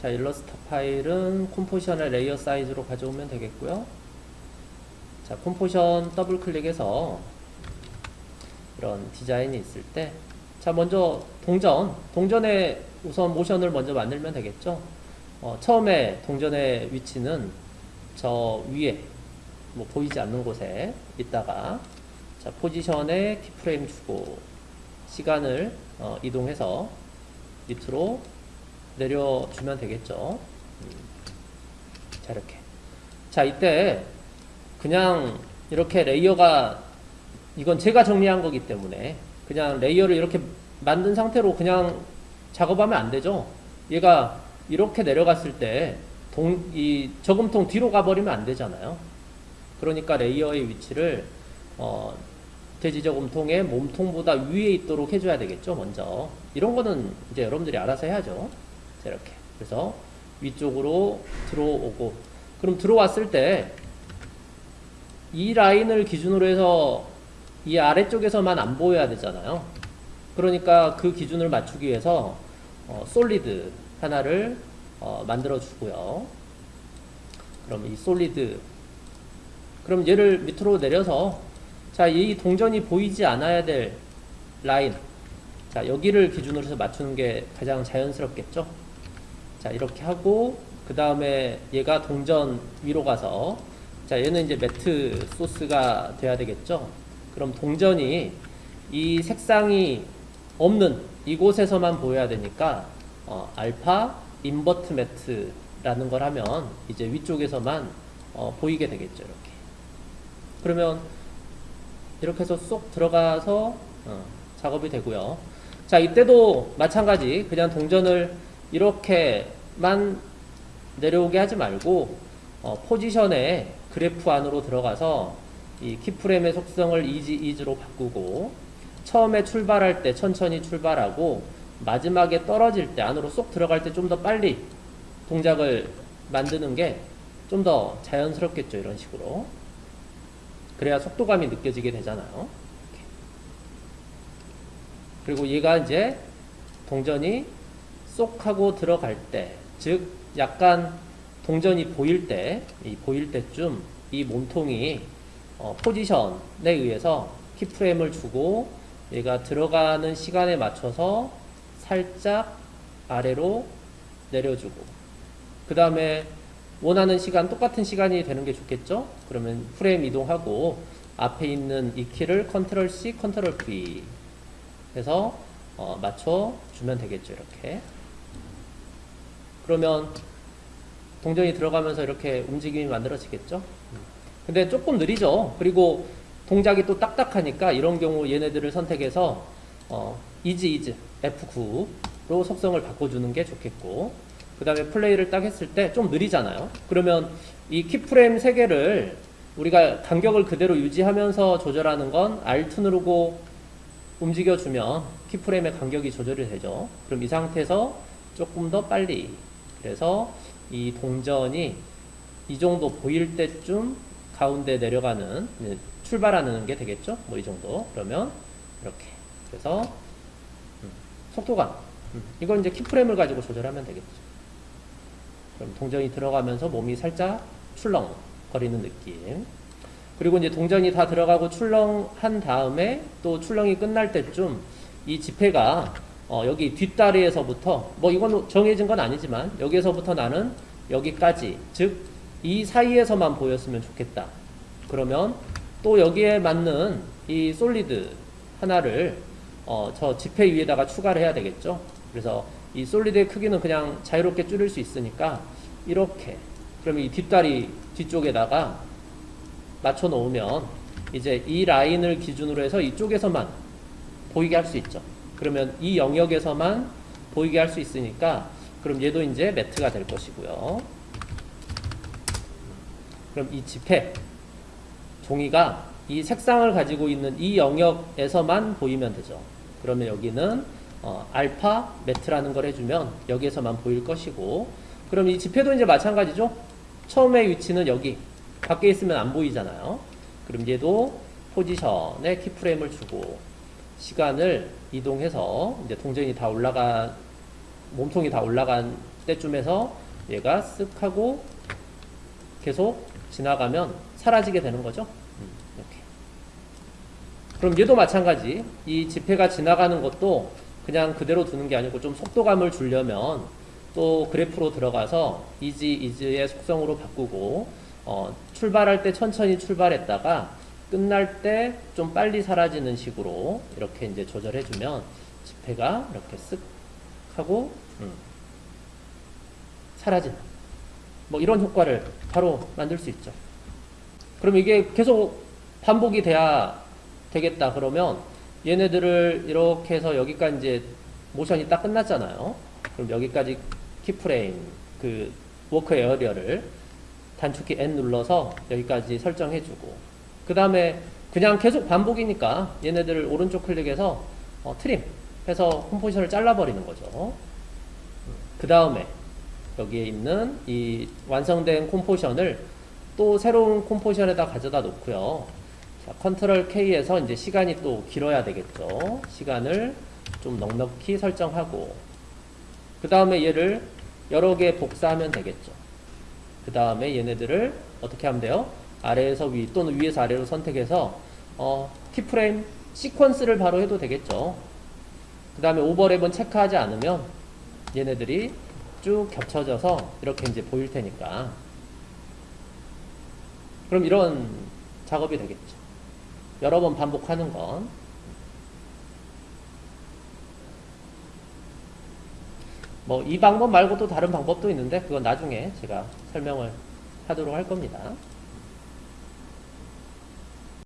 자, 일러스트 파일은 composition의 layer 사이즈로 가져오면 되겠고요. 자, composition 더블 클릭해서 이런 디자인이 있을 때 자, 먼저 동전, 동전에 우선 모션을 먼저 만들면 되겠죠. 어, 처음에 동전의 위치는 저 위에 뭐 보이지 않는 곳에 있다가 자, 포지션에 keyframe 주고 시간을 어, 이동해서 밑으로 내려주면 되겠죠. 음. 자, 이렇게. 자, 이때 그냥 이렇게 layer가 이건 제가 정리한 거기 때문에 그냥 layer를 이렇게 만든 상태로 그냥 작업하면 안 되죠. 얘가 이렇게 내려갔을 때 동, 이 저금통 뒤로 가버리면 안 되잖아요. 그러니까 layer의 위치를 어, 돼지 저금통의 몸통보다 위에 있도록 해줘야 되겠죠. 먼저 이런 거는 이제 여러분들이 알아서 해야죠. 자, 이렇게 그래서 위쪽으로 들어오고 그럼 들어왔을 때 이 라인을 기준으로 해서 이 아래쪽에서만 안 보여야 되잖아요. 그러니까 그 기준을 맞추기 위해서 어, 솔리드 하나를 어, 만들어 주고요. 그럼 이 솔리드 그럼 얘를 밑으로 내려서 자, 이 동전이 보이지 않아야 될 라인 자, 여기를 기준으로 해서 맞추는 게 가장 자연스럽겠죠? 자, 이렇게 하고 그 다음에 얘가 동전 위로 가서 자, 얘는 이제 매트 소스가 돼야 되겠죠? 그럼 동전이 이 색상이 없는 이곳에서만 보여야 되니까 어, alpha invert matte라는 걸 하면 이제 위쪽에서만 어, 보이게 되겠죠 이렇게 그러면 이렇게 해서 쏙 들어가서 어, 작업이 되고요. 자 이때도 마찬가지. 그냥 동전을 이렇게만 내려오게 하지 말고 어, position에 그래프 안으로 들어가서 이 keyframe의 속성을 easy ease로 바꾸고 처음에 출발할 때 천천히 출발하고 마지막에 떨어질 때 안으로 쏙 들어갈 때 좀 더 빨리 동작을 만드는 게 좀 더 자연스럽겠죠 이런 식으로 그래야 속도감이 느껴지게 되잖아요. 그리고 얘가 이제 동전이 쏙 하고 들어갈 때 즉 약간 동전이 보일 때 이 보일 때쯤 이 몸통이 어, position에 의해서 keyframe을 주고 얘가 들어가는 시간에 맞춰서 살짝 아래로 내려주고 그 다음에 원하는 시간 똑같은 시간이 되는 게 좋겠죠? 그러면 프레임 이동하고 앞에 있는 이 키를 Control C Control V 해서 어, 맞춰 주면 되겠죠 이렇게. 그러면 동전이 들어가면서 이렇게 움직임이 만들어지겠죠? 근데 조금 느리죠? 그리고 동작이 또 딱딱하니까 이런 경우 얘네들을 선택해서 어, easy ease F9로 속성을 바꿔주는 게 좋겠고 그 다음에 플레이를 딱 했을 때 좀 느리잖아요. 그러면 이 keyframe 3개를 우리가 간격을 그대로 유지하면서 조절하는 건 Alt 누르고 움직여주면 키프레임의 간격이 조절이 되죠. 그럼 이 상태에서 조금 더 빨리. 그래서 이 동전이 이 정도 보일 때쯤 가운데 내려가는 출발하는 게 되겠죠? 뭐 이 정도. 그러면 이렇게. 그래서 음, 속도감. 음, 이건 이제 키프레임을 가지고 조절하면 되겠죠 그럼 동전이 들어가면서 몸이 살짝 출렁 거리는 느낌. 그리고 이제 동전이 다 들어가고 출렁한 다음에 또 출렁이 끝날 때쯤 이 지폐가 어, 여기 뒷다리에서부터 뭐 이건 정해진 건 아니지만 여기에서부터 나는 여기까지 즉 이 사이에서만 보였으면 좋겠다. 그러면 또 여기에 맞는 이 솔리드 하나를 어, 저 지폐 위에다가 추가를 해야 되겠죠? 그래서 이 솔리드의 크기는 그냥 자유롭게 줄일 수 있으니까 이렇게 그러면 이 뒷다리 뒤쪽에다가 맞춰 놓으면 이제 이 라인을 기준으로 해서 이쪽에서만 보이게 할 수 있죠 그러면 이 영역에서만 보이게 할 수 있으니까 그럼 얘도 이제 매트가 될 것이고요. 그럼 이 지폐 종이가 이 색상을 가지고 있는 이 영역에서만 보이면 되죠. 그러면 여기는 어, 알파 매트라는 걸 해주면 여기에서만 보일 것이고 그럼 이 지폐도 이제 마찬가지죠. 처음에 위치는 여기 밖에 있으면 안 보이잖아요. 그럼 얘도 포지션에 키프레임을 주고 시간을 이동해서 이제 동전이 다 올라간 몸통이 다 올라간 때쯤에서 얘가 쓱 하고 계속 지나가면 사라지게 되는 거죠. 음, 이렇게. 그럼 얘도 마찬가지. 이 지폐가 지나가는 것도 그냥 그대로 두는 게 아니고 좀 속도감을 주려면 또 그래프로 들어가서 이지 이즈의 속성으로 바꾸고 어, 출발할 때 천천히 출발했다가 끝날 때 좀 빨리 사라지는 식으로 이렇게 이제 조절해주면 지폐가 이렇게 쓱 하고 음, 사라지는 뭐 이런 효과를 바로 만들 수 있죠. 그럼 이게 계속 반복이 돼야 되겠다 그러면 얘네들을 이렇게 해서 여기까지 이제 모션이 딱 끝났잖아요. 그럼 여기까지 keyframe 그 work area를 단축키 N 눌러서 여기까지 설정해주고 그 다음에 그냥 계속 반복이니까 얘네들을 오른쪽 클릭해서 어, trim 해서 composition을 잘라버리는 거죠. 그 다음에 여기에 있는 이 완성된 composition을 또 새로운 composition에다 가져다 놓고요. 자, Control K에서 이제 시간이 또 길어야 되겠죠. 시간을 좀 넉넉히 설정하고 그 다음에 얘를 여러 개 복사하면 되겠죠. 그 다음에 얘네들을 어떻게 하면 돼요? 아래에서 위 또는 위에서 아래로 선택해서 어, 키프레임 시퀀스를 바로 해도 되겠죠. 그 다음에 오버랩은 체크하지 않으면 얘네들이 쭉 겹쳐져서 이렇게 이제 보일 테니까 그럼 이런 작업이 되겠죠. 여러 번 반복하는 건 뭐 이 방법 말고도 다른 방법도 있는데 그건 나중에 제가 설명을 하도록 할 겁니다.